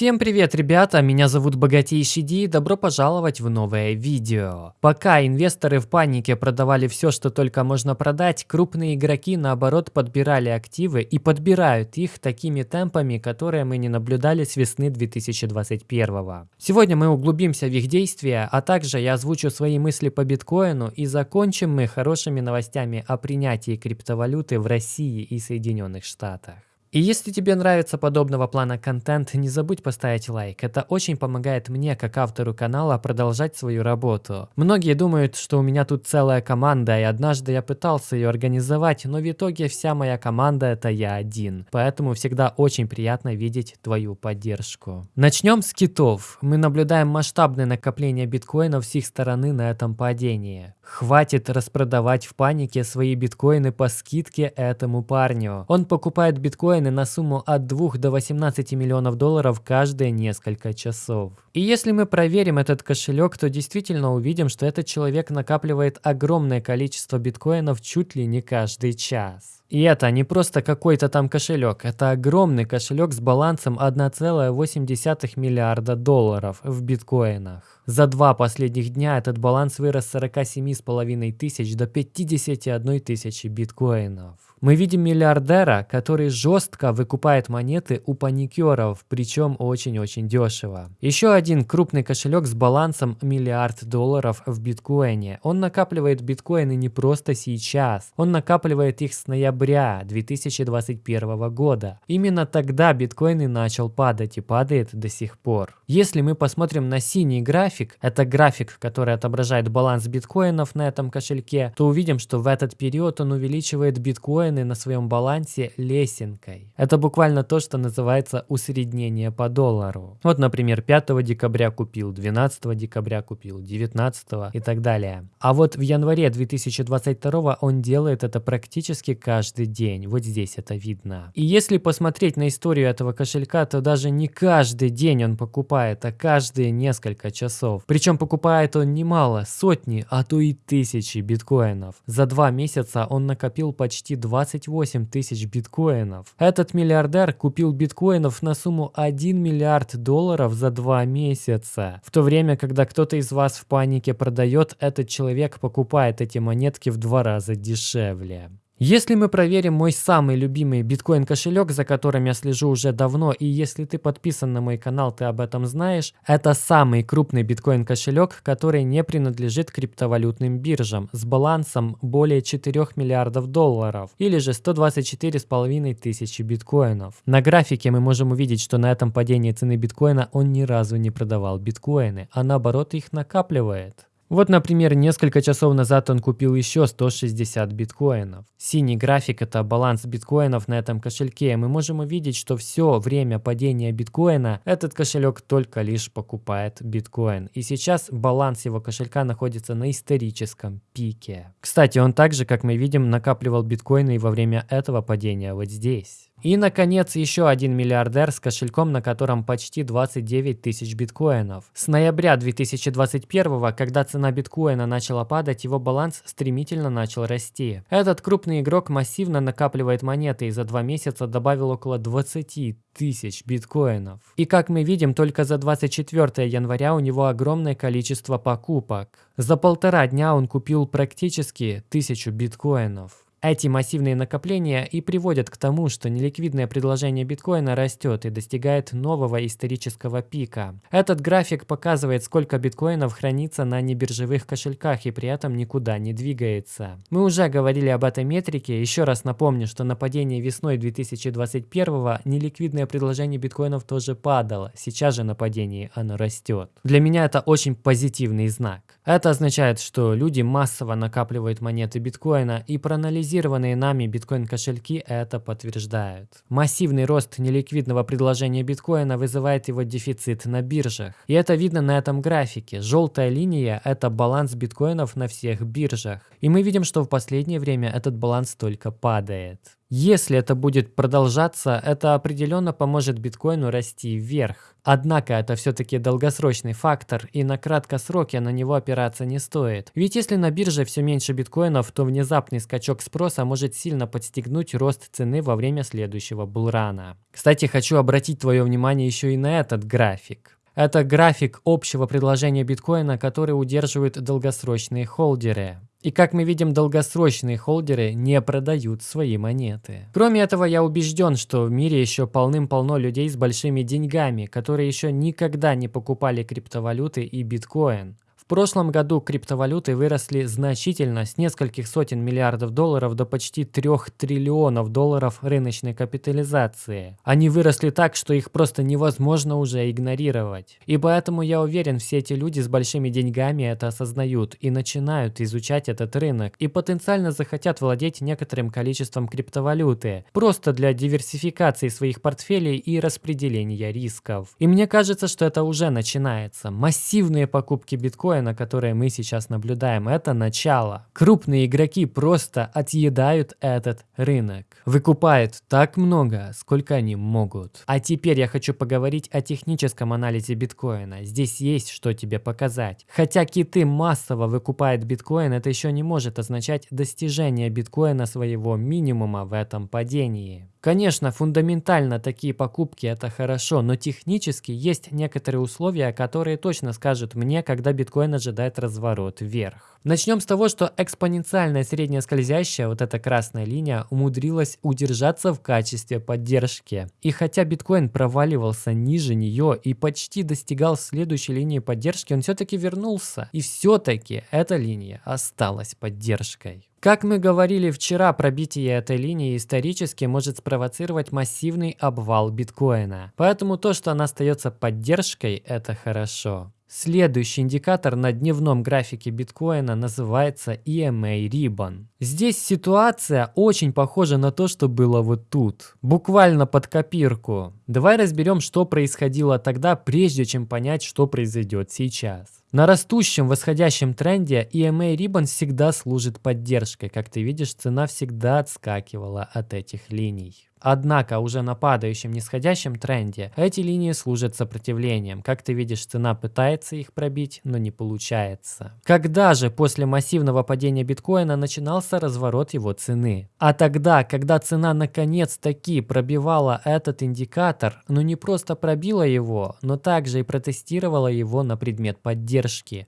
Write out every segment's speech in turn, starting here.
Всем привет, ребята! Меня зовут Богатейший Ди и добро пожаловать в новое видео. Пока инвесторы в панике продавали все, что только можно продать, крупные игроки наоборот подбирали активы и подбирают их такими темпами, которые мы не наблюдали с весны 2021. Сегодня мы углубимся в их действия, а также я озвучу свои мысли по биткоину и закончим мы хорошими новостями о принятии криптовалюты в России и Соединенных Штатах. И если тебе нравится подобного плана контент, не забудь поставить лайк. Это очень помогает мне, как автору канала, продолжать свою работу. Многие думают, что у меня тут целая команда, и однажды я пытался ее организовать, но в итоге вся моя команда это я один. Поэтому всегда очень приятно видеть твою поддержку. Начнем с китов. Мы наблюдаем масштабное накопление биткоинов с их стороны на этом падении. Хватит распродавать в панике свои биткоины по скидке этому парню. Он покупает биткоины на сумму от 2 до 18 миллионов долларов каждые несколько часов. И если мы проверим этот кошелек, то действительно увидим, что этот человек накапливает огромное количество биткоинов чуть ли не каждый час. И это не просто какой-то там кошелек, это огромный кошелек с балансом 1,8 миллиарда долларов в биткоинах. За два последних дня этот баланс вырос с 47,5 тысяч до 51 тысячи биткоинов. Мы видим миллиардера, который жестко выкупает монеты у паникеров, причем очень-очень дешево. Еще один крупный кошелек с балансом миллиард долларов в биткоине. Он накапливает биткоины не просто сейчас, он накапливает их с ноября 2021 года. Именно тогда биткоин и начал падать и падает до сих пор. Если мы посмотрим на синий график, это график, который отображает баланс биткоинов на этом кошельке, то увидим, что в этот период он увеличивает биткоин настроены на своем балансе лесенкой. Это буквально то, что называется усреднение по доллару. Вот, например, 5 декабря купил, 12 декабря купил, 19 и так далее. А вот в январе 2022 он делает это практически каждый день. Вот здесь это видно. И если посмотреть на историю этого кошелька, то даже не каждый день он покупает, а каждые несколько часов. Причем покупает он немало, сотни, а то и тысячи биткоинов. За два месяца он накопил почти 2 28 тысяч биткоинов. Этот миллиардер купил биткоинов на сумму 1 миллиард долларов за два месяца. В то время, когда кто-то из вас в панике продает, этот человек покупает эти монетки в два раза дешевле. Если мы проверим мой самый любимый биткоин кошелек, за которым я слежу уже давно, и если ты подписан на мой канал, ты об этом знаешь, это самый крупный биткоин кошелек, который не принадлежит криптовалютным биржам, с балансом более 4 миллиардов долларов, или же 124,5 тысячи биткоинов. На графике мы можем увидеть, что на этом падении цены биткоина он ни разу не продавал биткоины, а наоборот их накапливает. Вот, например, несколько часов назад он купил еще 160 биткоинов. Синий график – это баланс биткоинов на этом кошельке. Мы можем увидеть, что все время падения биткоина этот кошелек только лишь покупает биткоин. И сейчас баланс его кошелька находится на историческом пике. Кстати, он также, как мы видим, накапливал биткоины и во время этого падения вот здесь. И, наконец, еще один миллиардер с кошельком, на котором почти 29 тысяч биткоинов. С ноября 2021, когда цена биткоина начала падать, его баланс стремительно начал расти. Этот крупный игрок массивно накапливает монеты и за два месяца добавил около 20 тысяч биткоинов. И как мы видим, только за 24 января у него огромное количество покупок. За полтора дня он купил практически тысячу биткоинов. Эти массивные накопления и приводят к тому, что неликвидное предложение биткоина растет и достигает нового исторического пика. Этот график показывает, сколько биткоинов хранится на небиржевых кошельках и при этом никуда не двигается. Мы уже говорили об этой метрике, еще раз напомню, что на падение весной 2021 неликвидное предложение биткоинов тоже падало, сейчас же на падении оно растет. Для меня это очень позитивный знак. Это означает, что люди массово накапливают монеты биткоина и проанализируют Анализированные нами биткоин-кошельки это подтверждают. Массивный рост неликвидного предложения биткоина вызывает его дефицит на биржах. И это видно на этом графике. Желтая линия – это баланс биткоинов на всех биржах. И мы видим, что в последнее время этот баланс только падает. Если это будет продолжаться, это определенно поможет биткоину расти вверх. Однако это все-таки долгосрочный фактор, и на краткосроке на него опираться не стоит. Ведь если на бирже все меньше биткоинов, то внезапный скачок спроса может сильно подстегнуть рост цены во время следующего булрана. Кстати, хочу обратить твое внимание еще и на этот график. Это график общего предложения биткоина, который удерживают долгосрочные холдеры. И как мы видим, долгосрочные холдеры не продают свои монеты. Кроме этого, я убежден, что в мире еще полным-полно людей с большими деньгами, которые еще никогда не покупали криптовалюты и биткоин прошлом году криптовалюты выросли значительно с нескольких сотен миллиардов долларов до почти 3 триллионов долларов рыночной капитализации. Они выросли так, что их просто невозможно уже игнорировать. И поэтому я уверен, все эти люди с большими деньгами это осознают и начинают изучать этот рынок и потенциально захотят владеть некоторым количеством криптовалюты, просто для диверсификации своих портфелей и распределения рисков. И мне кажется, что это уже начинается. Массивные покупки биткоина на которое мы сейчас наблюдаем, это начало. Крупные игроки просто отъедают этот рынок. Выкупают так много, сколько они могут. А теперь я хочу поговорить о техническом анализе биткоина. Здесь есть что тебе показать. Хотя киты массово выкупают биткоин, это еще не может означать достижение биткоина своего минимума в этом падении. Конечно, фундаментально такие покупки это хорошо, но технически есть некоторые условия, которые точно скажут мне, когда биткоин ожидает разворот вверх. Начнем с того, что экспоненциальная средняя скользящая, вот эта красная линия, умудрилась удержаться в качестве поддержки. И хотя биткоин проваливался ниже нее и почти достигал следующей линии поддержки, он все-таки вернулся. И все-таки эта линия осталась поддержкой. Как мы говорили вчера, пробитие этой линии исторически может спровоцировать массивный обвал биткоина. Поэтому то, что она остается поддержкой, это хорошо. Следующий индикатор на дневном графике биткоина называется EMA Ribbon. Здесь ситуация очень похожа на то, что было вот тут. Буквально под копирку. Давай разберем, что происходило тогда, прежде чем понять, что произойдет сейчас. На растущем восходящем тренде EMA Ribbon всегда служит поддержкой. Как ты видишь, цена всегда отскакивала от этих линий. Однако уже на падающем нисходящем тренде эти линии служат сопротивлением. Как ты видишь, цена пытается их пробить, но не получается. Когда же после массивного падения биткоина начинался разворот его цены? А тогда, когда цена наконец-таки пробивала этот индикатор, но не просто пробила его, но также и протестировала его на предмет поддержки.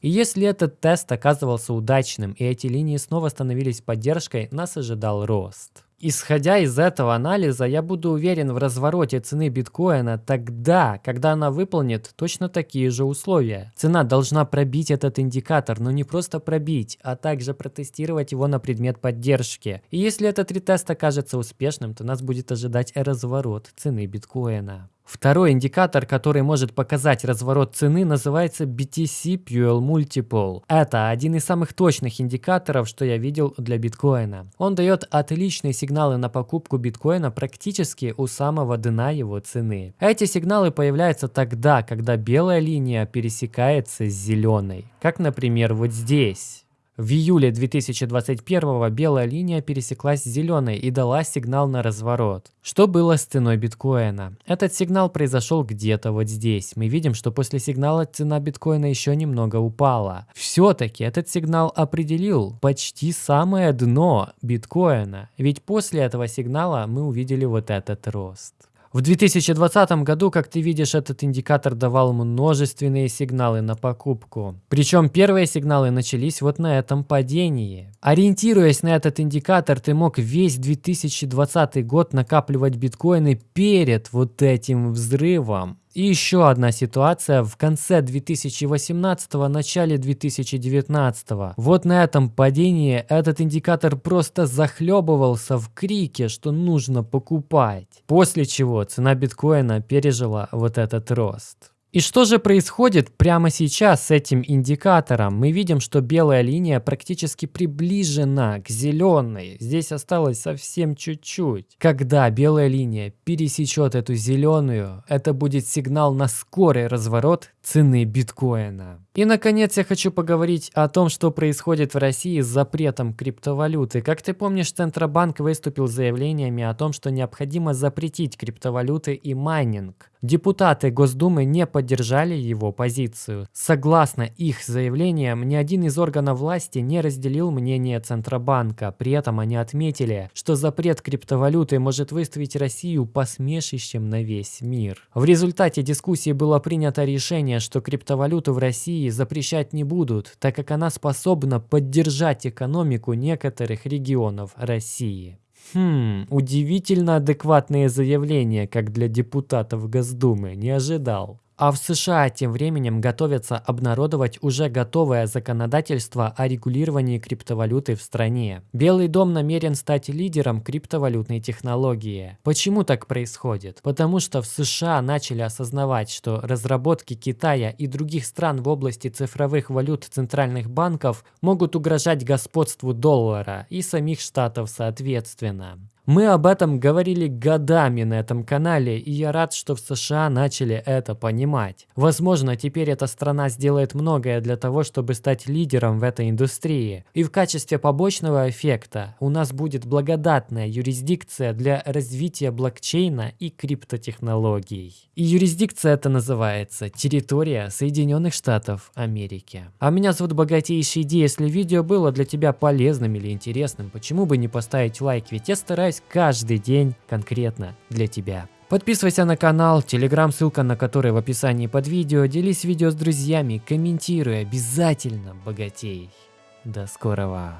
И если этот тест оказывался удачным и эти линии снова становились поддержкой, нас ожидал рост. Исходя из этого анализа, я буду уверен в развороте цены биткоина тогда, когда она выполнит точно такие же условия. Цена должна пробить этот индикатор, но не просто пробить, а также протестировать его на предмет поддержки. И если этот ретест окажется успешным, то нас будет ожидать разворот цены биткоина. Второй индикатор, который может показать разворот цены, называется BTC Fuel Multiple. Это один из самых точных индикаторов, что я видел для биткоина. Он дает отличные сигналы на покупку биткоина практически у самого дна его цены. Эти сигналы появляются тогда, когда белая линия пересекается с зеленой. Как, например, вот здесь. В июле 2021 белая линия пересеклась с зеленой и дала сигнал на разворот. Что было с ценой биткоина? Этот сигнал произошел где-то вот здесь. Мы видим, что после сигнала цена биткоина еще немного упала. Все-таки этот сигнал определил почти самое дно биткоина. Ведь после этого сигнала мы увидели вот этот рост. В 2020 году, как ты видишь, этот индикатор давал множественные сигналы на покупку. Причем первые сигналы начались вот на этом падении. Ориентируясь на этот индикатор, ты мог весь 2020 год накапливать биткоины перед вот этим взрывом. И еще одна ситуация в конце 2018 начале 2019 Вот на этом падении этот индикатор просто захлебывался в крике, что нужно покупать. После чего цена биткоина пережила вот этот рост. И что же происходит прямо сейчас с этим индикатором? Мы видим, что белая линия практически приближена к зеленой. Здесь осталось совсем чуть-чуть. Когда белая линия пересечет эту зеленую, это будет сигнал на скорый разворот цены биткоина. И, наконец, я хочу поговорить о том, что происходит в России с запретом криптовалюты. Как ты помнишь, Центробанк выступил с заявлениями о том, что необходимо запретить криптовалюты и майнинг. Депутаты Госдумы не поддержали его позицию. Согласно их заявлениям, ни один из органов власти не разделил мнение Центробанка. При этом они отметили, что запрет криптовалюты может выставить Россию посмешищем на весь мир. В результате дискуссии было принято решение, что криптовалюту в России запрещать не будут, так как она способна поддержать экономику некоторых регионов России. Хм, удивительно адекватные заявления, как для депутатов Госдумы, не ожидал. А в США тем временем готовятся обнародовать уже готовое законодательство о регулировании криптовалюты в стране. Белый дом намерен стать лидером криптовалютной технологии. Почему так происходит? Потому что в США начали осознавать, что разработки Китая и других стран в области цифровых валют центральных банков могут угрожать господству доллара и самих штатов соответственно. Мы об этом говорили годами на этом канале, и я рад, что в США начали это понимать. Возможно, теперь эта страна сделает многое для того, чтобы стать лидером в этой индустрии. И в качестве побочного эффекта у нас будет благодатная юрисдикция для развития блокчейна и криптотехнологий. И юрисдикция это называется территория Соединенных Штатов Америки. А меня зовут Богатейший Ди. Если видео было для тебя полезным или интересным, почему бы не поставить лайк, ведь я стараюсь здесь каждый день конкретно для тебя. Подписывайся на канал, телеграм, ссылка на который в описании под видео, делись видео с друзьями, комментируй, обязательно богатей. До скорого.